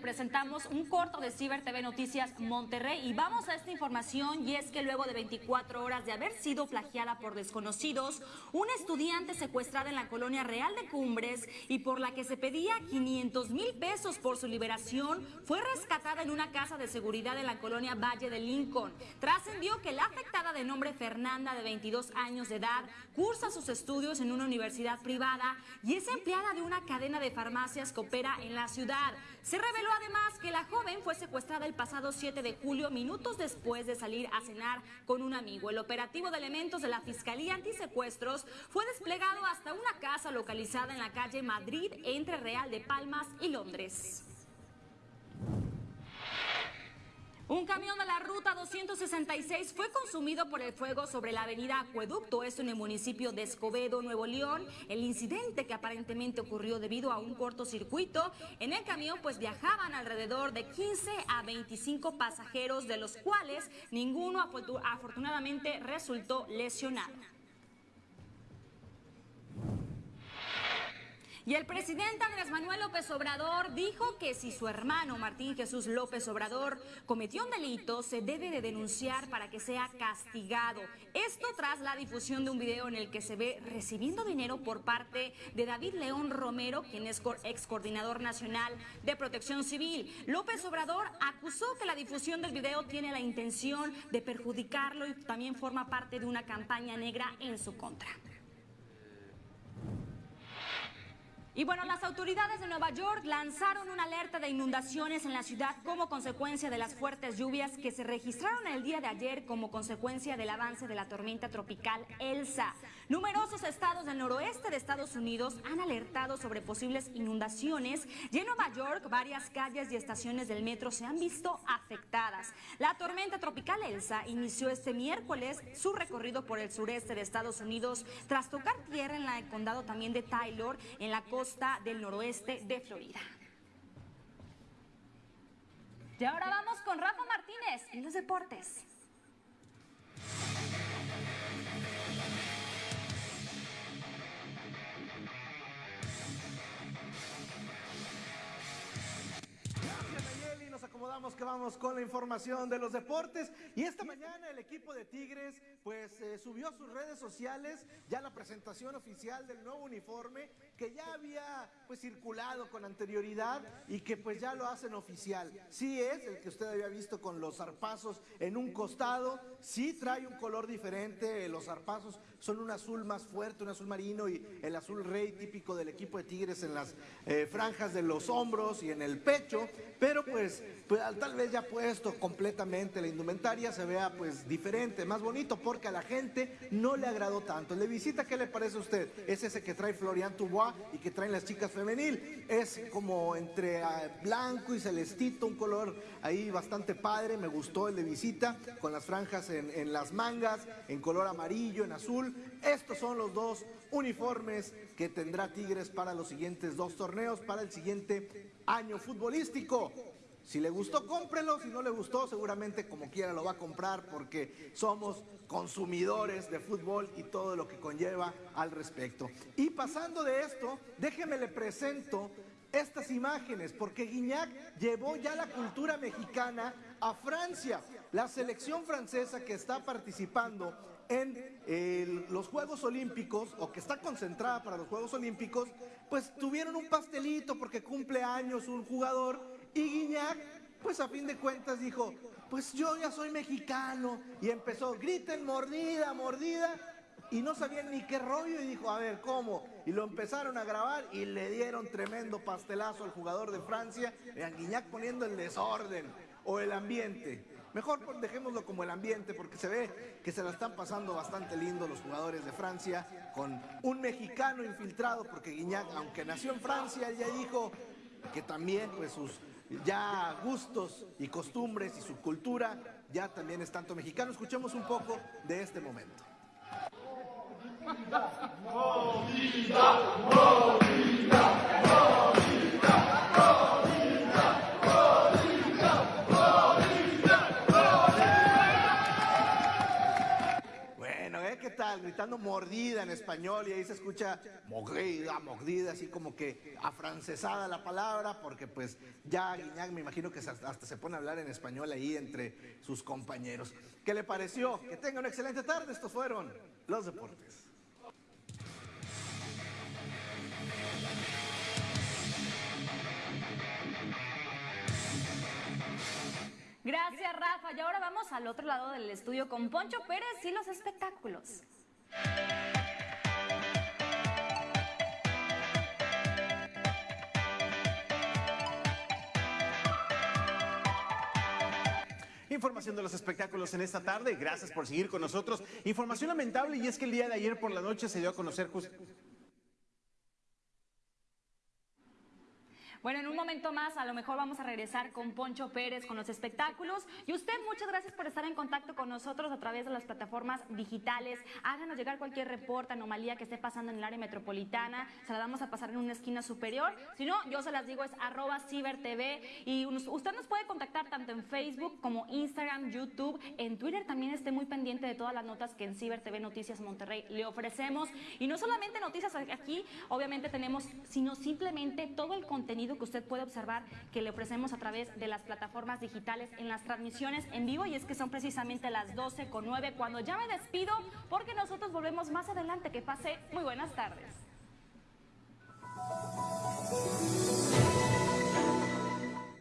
presentamos un corto de Ciber TV Noticias Monterrey y vamos a esta información y es que luego de 24 horas de haber sido plagiada por desconocidos, una estudiante secuestrada en la colonia Real de Cumbres y por la que se pedía 500 mil pesos por su liberación fue rescatada en una casa de seguridad en la colonia Valle de Lincoln. Trascendió que la afectada de nombre Fernanda de 22 años de edad cursa sus estudios en una universidad privada y es empleada de una cadena de farmacias que opera en la ciudad. Se reveló además que la joven fue secuestrada el pasado 7 de julio, minutos después de salir a cenar con un amigo. El operativo de elementos de la Fiscalía Antisecuestros fue desplegado hasta una casa localizada en la calle Madrid entre Real de Palmas y Londres. Un camión de la ruta 266 fue consumido por el fuego sobre la avenida Acueducto, esto en el municipio de Escobedo, Nuevo León. El incidente que aparentemente ocurrió debido a un cortocircuito. En el camión pues viajaban alrededor de 15 a 25 pasajeros, de los cuales ninguno afortunadamente resultó lesionado. Y el presidente Andrés Manuel López Obrador dijo que si su hermano Martín Jesús López Obrador cometió un delito, se debe de denunciar para que sea castigado. Esto tras la difusión de un video en el que se ve recibiendo dinero por parte de David León Romero, quien es ex coordinador nacional de protección civil. López Obrador acusó que la difusión del video tiene la intención de perjudicarlo y también forma parte de una campaña negra en su contra. Y bueno, las autoridades de Nueva York lanzaron una alerta de inundaciones en la ciudad como consecuencia de las fuertes lluvias que se registraron el día de ayer como consecuencia del avance de la tormenta tropical Elsa. Numerosos estados del noroeste de Estados Unidos han alertado sobre posibles inundaciones y en Nueva York varias calles y estaciones del metro se han visto afectadas. La tormenta tropical Elsa inició este miércoles su recorrido por el sureste de Estados Unidos tras tocar tierra en el condado también de Taylor en la costa del noroeste de Florida. Y ahora vamos con Rafa Martínez en los deportes. Acomodamos que vamos con la información de los deportes. Y esta mañana el equipo de Tigres pues eh, subió a sus redes sociales ya la presentación oficial del nuevo uniforme que ya había pues circulado con anterioridad y que pues ya lo hacen oficial. Sí es el que usted había visto con los zarpazos en un costado, sí trae un color diferente, los zarpazos son un azul más fuerte, un azul marino y el azul rey típico del equipo de Tigres en las eh, franjas de los hombros y en el pecho, pero pues, pues tal vez ya puesto completamente la indumentaria se vea pues diferente, más bonito, porque a la gente no le agradó tanto. El de visita, ¿qué le parece a usted? Es ese que trae Florian Tubois y que traen las chicas femenil, es como entre ah, blanco y celestito, un color ahí bastante padre, me gustó el de visita, con las franjas en, en las mangas, en color amarillo, en azul, estos son los dos uniformes que tendrá Tigres para los siguientes dos torneos, para el siguiente año futbolístico. Si le gustó, cómprelo. Si no le gustó, seguramente como quiera lo va a comprar porque somos consumidores de fútbol y todo lo que conlleva al respecto. Y pasando de esto, déjeme le presento estas imágenes porque Guiñac llevó ya la cultura mexicana a Francia. La selección francesa que está participando en los Juegos Olímpicos, o que está concentrada para los Juegos Olímpicos, pues tuvieron un pastelito porque cumple años un jugador y Guiñac, pues a fin de cuentas dijo, pues yo ya soy mexicano y empezó, griten mordida, mordida, y no sabían ni qué rollo y dijo, a ver, ¿cómo? Y lo empezaron a grabar y le dieron tremendo pastelazo al jugador de Francia, a Guiñac poniendo el desorden o el ambiente. Mejor dejémoslo como el ambiente porque se ve que se la están pasando bastante lindo los jugadores de Francia con un mexicano infiltrado porque Guiñac, aunque nació en Francia, ya dijo que también pues sus ya gustos y costumbres y su cultura ya también es tanto mexicano. Escuchemos un poco de este momento. Gritando mordida en español y ahí se escucha mordida, mordida, así como que afrancesada la palabra, porque pues ya Guiñac me imagino que hasta se pone a hablar en español ahí entre sus compañeros. ¿Qué le pareció? Que tenga una excelente tarde. Estos fueron los deportes. Gracias, Rafa. Y ahora vamos al otro lado del estudio con Poncho Pérez y los espectáculos. Información de los espectáculos en esta tarde. Gracias por seguir con nosotros. Información lamentable y es que el día de ayer por la noche se dio a conocer Bueno, en un momento más a lo mejor vamos a regresar con Poncho Pérez con los espectáculos. Y usted, muchas gracias por estar en contacto con nosotros a través de las plataformas digitales. Háganos llegar cualquier reporte, anomalía que esté pasando en el área metropolitana. Se la vamos a pasar en una esquina superior. Si no, yo se las digo, es arroba cibertv. Y usted nos puede contactar tanto en Facebook como Instagram, YouTube. En Twitter también esté muy pendiente de todas las notas que en Ciber TV Noticias Monterrey le ofrecemos. Y no solamente noticias aquí, obviamente tenemos, sino simplemente todo el que usted puede observar que le ofrecemos a través de las plataformas digitales en las transmisiones en vivo y es que son precisamente las 12 con 9 cuando ya me despido porque nosotros volvemos más adelante. Que pase muy buenas tardes.